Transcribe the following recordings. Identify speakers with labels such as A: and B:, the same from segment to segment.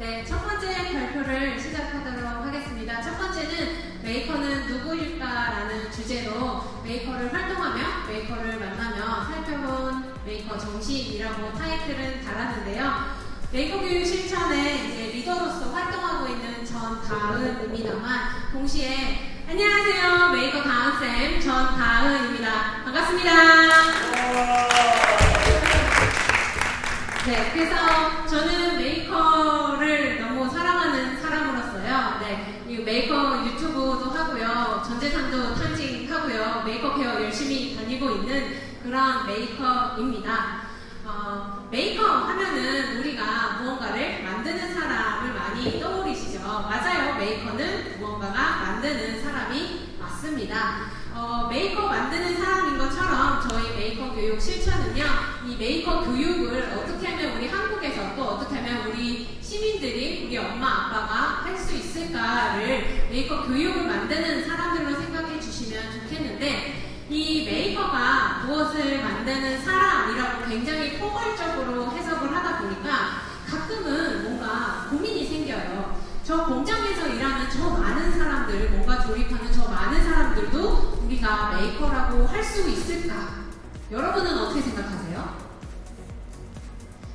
A: 네, 첫 번째 발표를 시작하도록 하겠습니다. 첫 번째는 메이커는 누구일까라는 주제로 메이커를 활동하며 메이커를 만나며 살펴본 메이커 정신이라고 타이틀은 달았는데요. 메이커 교육 실천에 이제 리더로서 활동하고 있는 전다은입니다만 동시에 안녕하세요 메이커 다은쌤 전다은입니다. 반갑습니다. 네, 그래서 저는 메이커를 너무 사랑하는 사람으로서요. 네, 이 메이커 유튜브도 하고요. 전재산도 탕진하고요. 메이커 페어 열심히 다니고 있는 그런 메이커입니다. 어, 메이커 하면은 우리가 무언가를 만드는 사람을 많이 떠올리시죠. 맞아요. 메이커는 무언가가 만드는 사람이 맞습니다. 어, 메이커 만드는 사람인 것처럼 저희 메이커 교육 실천은요, 이 메이커 교육을 어떻게 하면 우리 한국에서 또 어떻게 하면 우리 시민들이 우리 엄마 아빠가 할 수 있을까를 메이커 교육을 만드는 사람들로 생각해 주시면 좋겠는데 이 메이커가 무엇을 만드는 사람이라고 굉장히 포괄적으로 해석을 하다 보니까 가끔은 뭔가 고민이 생겨요. 저 공장에서 일하는 저 많은 사람들, 뭔가 조립하는 저 많은 사람들도 우리가 메이커라고 할 수 있을까? 여러분은 어떻게 생각하세요?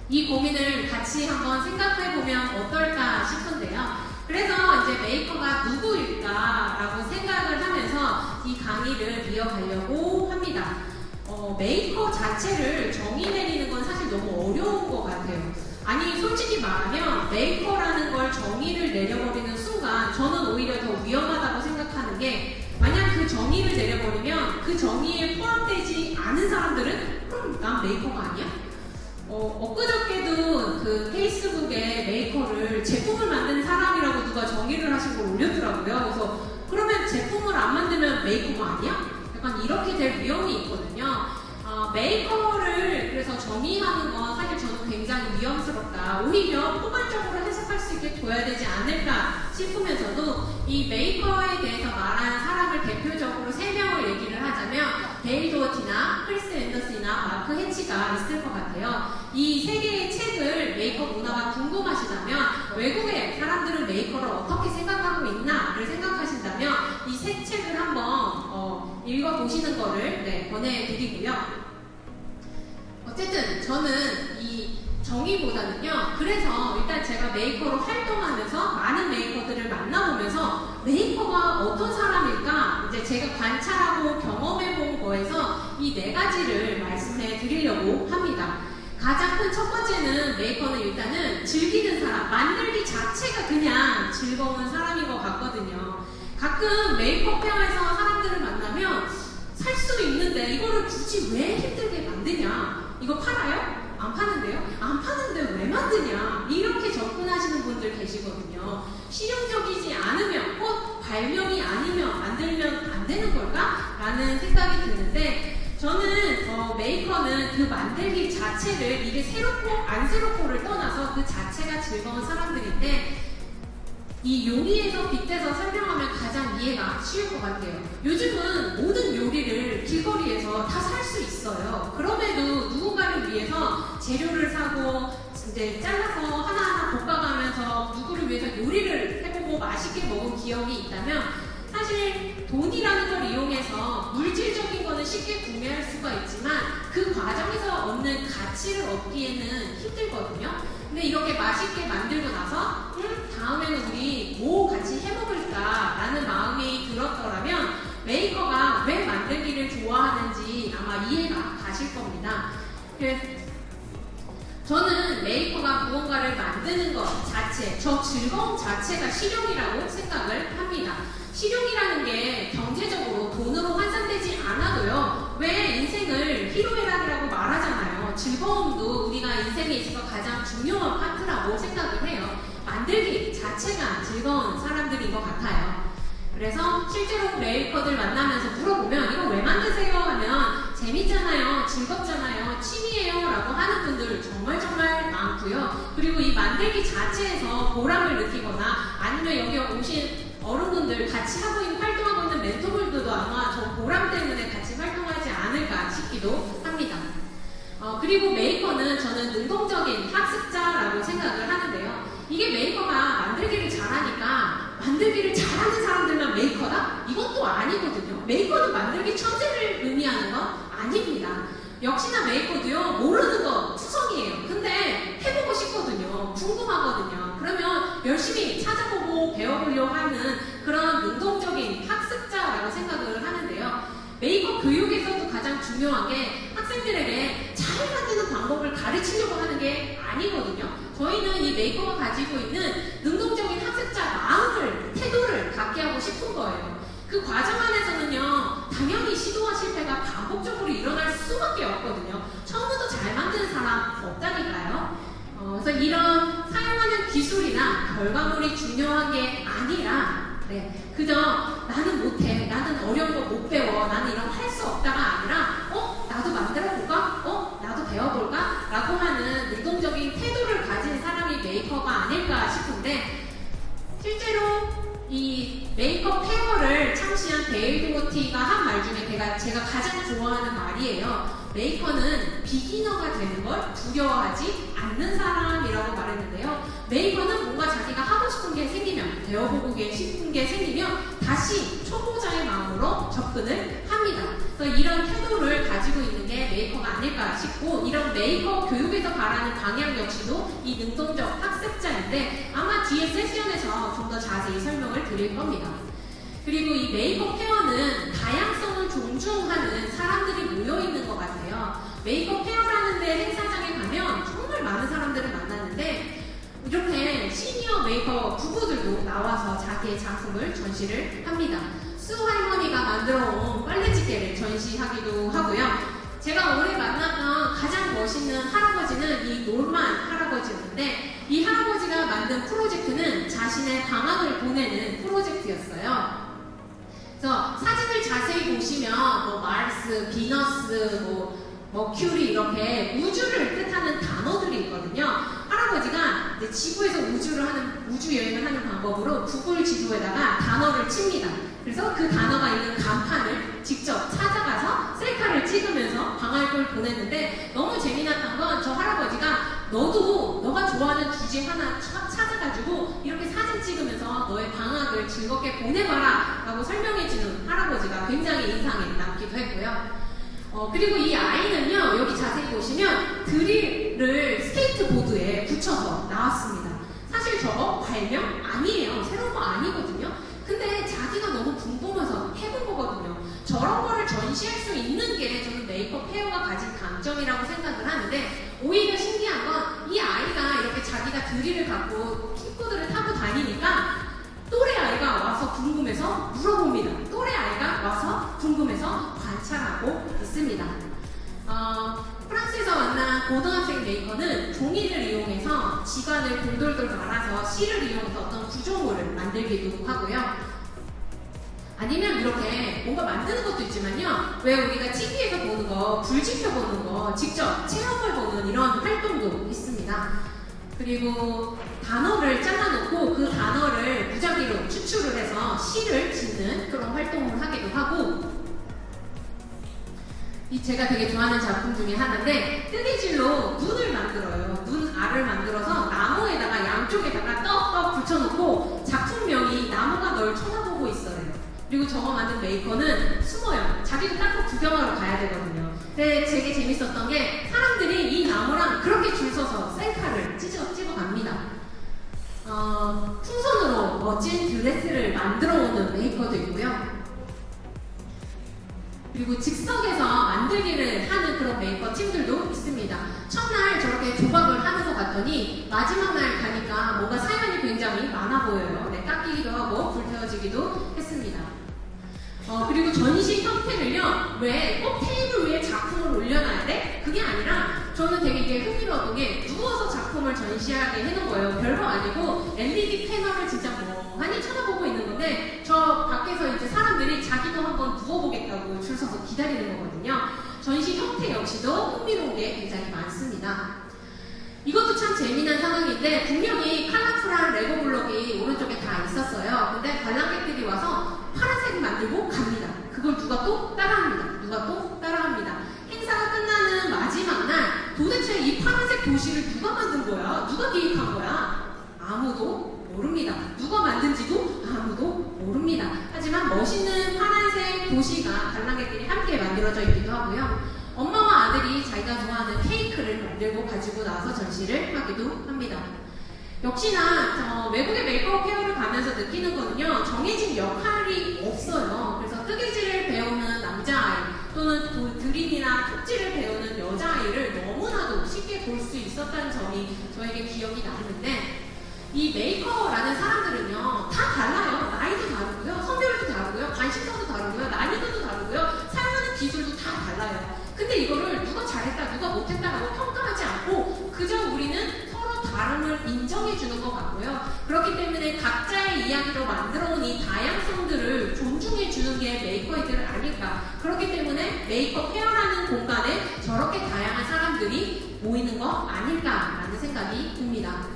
A: 이 고민을 같이 한번 생각해 보면 어떨까 싶은데요. 그래서 이제 메이커가 누구일까라고 생각을 하면서 이 강의를 이어가려고 합니다. 어, 메이커 자체를 정의 내리는 건 사실 너무 어려운 것 같아요. 아니 솔직히 말하면 메이커라는 걸 정의를 내려버리는 순간 저는 오히려 더 위험하다고 생각하는 게 만약 그 정의를 내려버리면 그 정의에 포함되지 않은 사람들은 그럼 난 메이커가 아니야? 어, 엊그저께도 그 페이스북에 메이커를 제품을 만드는 사람이라고 누가 정의를 하신 걸 올렸더라고요. 그래서 그러면 제품을 안 만들면 메이커가 아니야? 약간 이렇게 될 위험이 있거든요. 어, 메이커를 그래서 정의하는 건 사실 저는 굉장히 위험스럽다. 오히려 포괄적으로 해석할 수 있게 둬야 되지 않을까 싶으면서도 이 메이커에 대해서 말한 사람을 대표적으로 세 명을 얘기를 하자면 데일 도어티나 크리스 앤더슨 이나 마크 해치가 있을 것 같아요. 이 세 개의 책을 메이커 문화가 궁금하시다면 외국의 사람들은 메이커를 어떻게 생각하고 있나를 생각하신다면 이 세 책을 한번 어, 읽어보시는 거를 네, 권해드리고요. 어쨌든 저는 이 정의보다는요. 그래서 일단 제가 메이커로 활동하면서 많은 메이커들을 만나보면서 메이커가 어떤 사람일까 이제 제가 관찰하고 경험해 본 거에서 이 네 가지를 말씀해 드리려고 합니다. 가장 큰 첫 번째는 메이커는 일단은 즐기는 사람, 만들기 자체가 그냥 즐거운 사람인 것 같거든요. 가끔 메이커 페어에서 사람들을 만나면 살 수 있는데 이거를 굳이 왜 힘들게 만드냐? 이거 팔아요? 안 파는데요? 안 파는데 왜 만드냐? 이렇게 접근하시는 분들 계시거든요. 실용적이지 않으면 곧 발명이 아니면 만들면 안 되는 걸까? 라는 생각이 드는데 저는 어, 메이커는 그 만들기 자체를 이게 새롭고 안 새롭고를 떠나서 그 자체가 즐거운 사람들인데 이 요리에서 빗대서 설명하면 가장 이해가 쉬울 것 같아요. 요즘은 모든 요리를 길거리에서 다 살 수 있어요. 그럼에도 누군가를 위해서 재료를 사고 이제 잘라서 하나하나 볶아가면서 누구를 위해서 요리를 해보고 맛있게 먹은 기억이 있다면 사실 돈이라는 걸 이용해서 물질적인 거는 쉽게 구매할 수가 있지만 그 과정에서 얻는 가치를 얻기에는 힘들거든요. 근데 이렇게 맛있게 만들고 나서 음, 다음에는 우리 뭐 같이 해먹을까 라는 마음이 들었더라면 메이커가 왜 만들기를 좋아하는지 아마 이해가 가실 겁니다. 그래서 메이커가 무언가를 만드는 것 자체, 저 즐거움 자체가 실용이라고 생각을 합니다. 실용이라는 게 경제적으로 돈으로 환산되지 않아도요. 왜 인생을 희로애락이라고 말하잖아요. 즐거움도 우리가 인생에 있어서 가장 중요한 파트라고 생각을 해요. 만들기 자체가 즐거운 사람들인 것 같아요. 그래서 실제로 메이커들 만나면서 물어보면 이거 왜 만드세요? 하면 재밌잖아요, 즐겁잖아요, 취미예요 라고 하는 분들 정말 정말 많고요. 그리고 이 만들기 자체에서 보람을 느끼거나 아니면 여기 오신 어른분들 같이 하고 있는 활동하고 있는 멘토분들도 아마 저 보람 때문에 같이 활동하지 않을까 싶기도 합니다. 어, 그리고 메이커는 저는 능동적인 학습자라고 생각을 하는데요. 이게 메이커 만들기를 잘하는 사람들만 메이커다? 이것도 아니거든요. 메이커는 만들기 천재를 의미하는 건 아닙니다. 역시나 메이커도요, 모르는 거 투성이에요. 근데 해보고 싶거든요. 궁금하거든요. 그러면 열심히 찾아보고 배워보려고 하는 그런 능동적인 학습자라고 생각을 하는데요. 메이커 교육에서도 가장 중요한 게 학생들에게 잘 만드는 방법을 가르치려고 하는 게 아니거든요. 저희는 이 메이커가 가지고 있는 능동적인 학습자 마음을, 태도를 갖게 하고 싶은 거예요. 그 과정 안에서는요, 당연히 시도와 실패가 반복적으로 일어날 수밖에 없거든요. 처음부터 잘 만드는 사람 없다니까요. 어, 그래서 이런 사용하는 기술이나 결과물이 중요한 게 아니라, 네, 그저 나는 못해, 나는 어려운 거 못 배워, 나는 이런 거할수 없다가 메이커는 beginner가 되는 걸 두려워하지 않는 사람이라고 말했는데요. 메이커는 뭔가 자기가 하고 싶은 게 생기면, 배워보고 싶은 게 생기면 다시 초보자의 마음으로 접근을 합니다. 그래서 이런 태도를 가지고 있는 게 메이커가 아닐까 싶고, 이런 메이커 교육에서 바라는 방향 역시도 이 능동적 학습자인데, 아마 뒤에 세션에서 좀 더 자세히 설명을 드릴 겁니다. 그리고 이 메이커 페어는 다양성을 존중하는 사람들이 모여있는 것 같아요. 메이커 페어라는 데 행사장에 가면 정말 많은 사람들을 만났는데 이렇게 시니어 메이크업 부부들도 나와서 자기의 작품을 전시를 합니다. 수 할머니가 만들어 온 빨래집게를 전시하기도 하고요. 제가 올해 만났던 가장 멋있는 할아버지는 이 놀만 할아버지였는데 이 할아버지가 만든 프로젝트는 자신의 방학을 보내는 프로젝트였어요. 그래서 사진을 자세히 보시면 뭐 마르스, 비너스, 뭐 머큐리 이렇게 우주를 뜻하는 단어들이 있거든요. 할아버지가 이제 지구에서 우주를 하는 우주 여행을 하는 방법으로 구글 지도에다가 단어를 칩니다. 그래서 그 단어가 있는 간판을 직접 찾아가서 셀카를 찍으면서 방학을 보냈는데 너무 재미났던 건 저 할아버지가 너도 너가 좋아하는 주제 하나 찾아가지고 이렇게 사진 찍으면서 너의 방학을 즐겁게 보내봐라 라고 설명해주는 할아버지가 굉장히 인상에 남기도 했고요. 어, 그리고 이 아이는요, 여기 자세히 보시면 드릴을 스케이트보드에 붙여서 나왔습니다. 사실 저거 발명 아니에요. 새로운 거 아니거든요. 근데 자기가 너무 궁금해서 해본 거거든요. 저런 거를 전시할 수 있는 게 저는 메이커 페어가 가진 강점이라고 생각을 하는데 오히려 신기한 건 이 아이가 이렇게 드릴을 갖고 킥보드를 타고 다니니까 또래 아이가 와서 궁금해서 물어봅니다. 또래 아이가 와서 궁금해서 관찰하고 있습니다. 어, 프랑스에서 만난 고등학생 메이커는 종이를 이용해서 지관을 돌돌돌 말아서 실을 이용해서 어떤 구조물을 만들기도 하고요. 아니면 이렇게 뭔가 만드는 것도 있지만요. 왜 우리가 TV에서 보는 거, 불 지펴보는 거, 직접 체험해보는 이런 활동도 있습니다. 그리고 단어를 잘라놓고 그 단어를 무작위로 추출을 해서 시를 짓는 그런 활동을 하기도 하고 이 제가 되게 좋아하는 작품 중에 하나인데 뜨개질로 눈을 만들어요. 눈 알을 만들어서 나무에다가 양쪽에다가 떡떡 붙여놓고 작품명이 나무가 널 쳐다보고 있어요. 그리고 저거 만든 메이커는 숨어요. 자기도 딱 구경하러 가야 되거든요. 근데 되게 재밌었던 게 사람들이 이 나무랑 그렇게 줄 서서 셀카를. 어, 풍선으로 멋진 드레스를 만들어 오는 메이커도 있고요. 그리고 즉석에서 만들기를 하는 그런 메이커 팀들도 있습니다. 첫날 저렇게 조각을 하면서 갔더니 마지막 날 가니까 뭔가 사연이 굉장히 많아 보여요. 네, 깎이기도 하고 불태워지기도 했습니다. 어, 그리고 전시 형태를요, 왜 꼭 테이블 위에 작품을 올려놔야 돼? 그게 아니라 저는 되게 이게 흥미로웠던 게 작품을 전시하게 해놓은 거예요. 별거 아니고 LED 패널을 진짜 멍하니 쳐다보고 있는 건데 저 밖에서 이제 사람들이 자기도 한번 누워보겠다고 줄 서서 기다리는 거거든요. 전시 형태 역시도 흥미로운 게 굉장히 많습니다. 이것도 참 재미난 상황인데 분명히 컬러풀한 레고 블록이 오른쪽에 다 있었어요. 근데 관람객들이 와서 파란색 만들고 갑니다. 그걸 누가 또 따라합니다. 누가 또 따라합니다. 행사가 끝나는 마지막 도시를 누가 만든 거야? 누가 기획한 거야? 아무도 모릅니다. 누가 만든지도 아무도 모릅니다. 하지만 멋있는 파란색 도시가 관람객들이 함께 만들어져 있기도 하고요. 엄마와 아들이 자기가 좋아하는 케이크를 만들고 가지고 나서 전시를 하기도 합니다. 역시나 저 외국의 Maker Faire를 가면서 느끼는 거는요 정해진 역할이 없어요. 그래서 뜨개질을 배우는 남자아이 또는 도- 드릴이나 톱질을 배우는 여자아이를 볼 수 있었다는 점이 저에게 기억이 나는데 이 메이커라는 사람들은요 다 달라요. 나이도 다르고요, 성별도 다르고요, 관심사도 다르고요, 난이도도 다르고요, 사용하는 기술도 다 달라요. 근데 이거를 누가 잘했다, 누가 못했다라고 평가하지 않고 그저 우리는 서로 다름을 인정해 주는 것 같고요. 그렇기 때문에 각자의 이야기로 만들어 온 이 다양성들을 존중해 주는 게 메이커들이 아닐까. 그렇기 때문에 Maker Faire라는 공간에 저렇게 다양한 사람들이 모이는 거 아닐까라는 생각이 듭니다.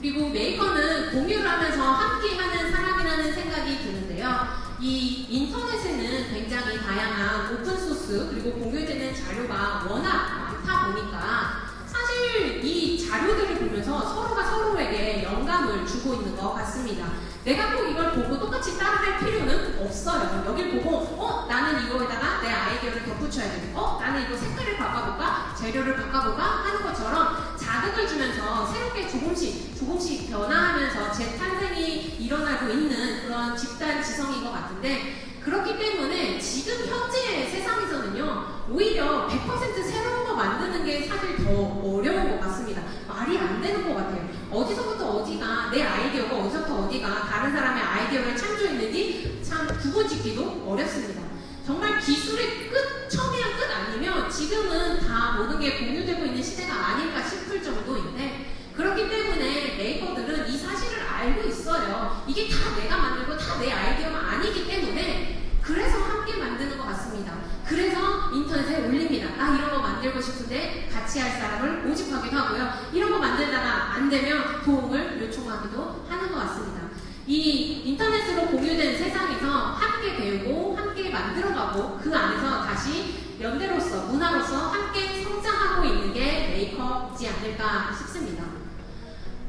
A: 그리고 메이커는 공유를 하면서 함께하는 사람이라는 생각이 드는데요. 이 인터넷에는 굉장히 다양한 오픈소스 그리고 공유되는 자료가 워낙 많다 보니까 사실 이 자료들을 보면서 서로가 서로에게 영감을 주고 있는 것 같습니다. 내가 꼭 이걸 보고 똑같이 따라할 필요는 없어요. 여길 보고 어 나는 이거에다가 내아 이디어를 덧붙여야 돼. 어 나는 이거 색깔을 바꿔볼까? 재료를 바꿔볼까? 하는 것처럼 자극을 주면서 새롭게 조금씩 조금씩 변화하면서 재탄생이 일어나고 있는 그런 집단 지성인 것 같은데 그렇기 때문에 지금 현재 세상에서는요 오히려 100% 새로운 거 만드는 게 사실 더 어려운 것 같습니다 말이 안 되는 것 같아요 어디서부터 어디가 내 아이디어가 어디서부터 어디가 다른 사람의 아이디어를 창조했는지 참 구분짓기도 어렵습니다 기술의 끝 처음이야 끝 아니면 지금은 다 모든 게 공유되고 있는 시대가 아닐까 싶을 정도인데 그렇기 때문에 메이커들은 이 사실을 알고 있어요. 이게 다 내가 만들고 다 내 아이디어가 아니기 때문에 그래서 함께 만드는 것 같습니다. 그래서 인터넷에 올립니다. 나 이런 거 만들고 싶은데 같이 할 사람을 모집하기도 하고요. 이런 거 만들다가 안 되면 도움을 요청하기도 같습니다. 이 인터넷으로 공유된 세상에서 함께 배우고 함께 만들어가고 그 안에서 다시 연대로서 문화로서 함께 성장하고 있는 게 메이커이지 않을까 싶습니다.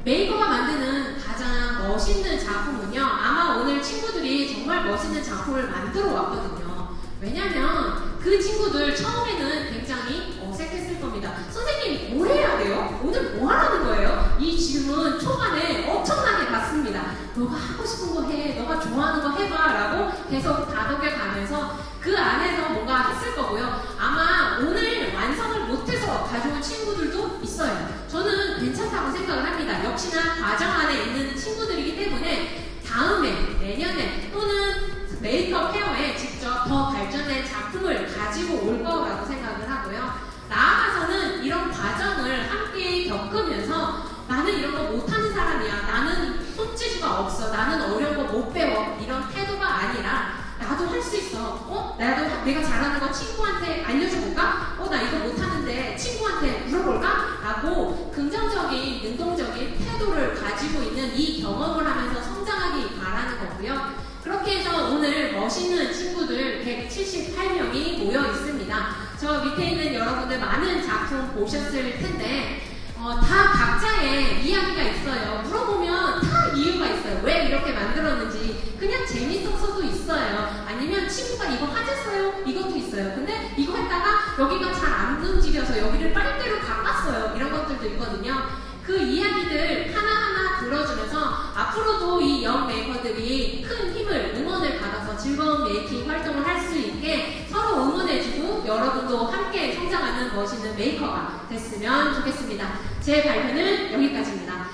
A: 메이커가 만드는 가장 멋있는 작품은요, 아마 오늘 친구들이 정말 멋있는 작품을 만들어 왔거든요. 왜냐면 그 친구들 처음에는 굉장히 어색했을 겁니다. 선생님, 뭘 해야 돼요? 오늘 뭐 하라는 거예요? 이 질문 초반에 엄청나게 받습니다. 너가 하고 싶은 거 해, 너가 좋아하는 거 해봐 라고 계속 다독여 가면서 그 안에서 뭔가 했을 거고요. 아마 오늘 완성을 못해서 가져온 친구들도 있어요. 저는 괜찮다고 생각을 합니다. 역시나 과정 안에 있는 친구들이기 때문에 다음에, 내년에 또는 메이크업 페어에 직접 더 발전된 작품을 가지고 올 거라고 생각을 하고요. 나아가서는 이런 과정을 함께 겪으면서 나는 이런 거 못하는 사람이야. 나는 손재주가 없어. 나는 어려운 거 못 배워. 이런 태도가 아니라 나도 할 수 있어. 어? 나도 내가 잘하는 거 친구한테 알려줘볼까? 어, 나 이거 못하는데 친구한테 물어볼까? 라고 긍정적인, 능동적인 태도를 가지고 있는 이 경험을 하면서 성장하기 바라는 거고요. 그렇게 해서 오늘 멋있는 친구들 178명이 모여 있습니다. 저 밑에 있는 여러분들 많은 작품 보셨을 텐데, 어, 다 각자의 이야기가 있어요. 물어보면 다 이유가 있어요. 왜 이렇게 만들었는지. 그냥 재밌어서도 있어요. 아니면 친구가 이거 하셨어요? 이것도 있어요. 근데 이거 했다가 여기가 잘 안 움직여서 여기를 빨대로 깎았어요. 이런 것들도 있거든요. 그 이야기들 하나하나 들어주면서 앞으로도 이 영 메이커들이 큰 힘을, 응원을 받아서 즐거운 메이킹 활동을 할 수 있게 서로 응원해주고 여러분도 함께 성장하는 멋있는 메이커가 됐으면 좋겠습니다. 제 발표는 여기까지입니다.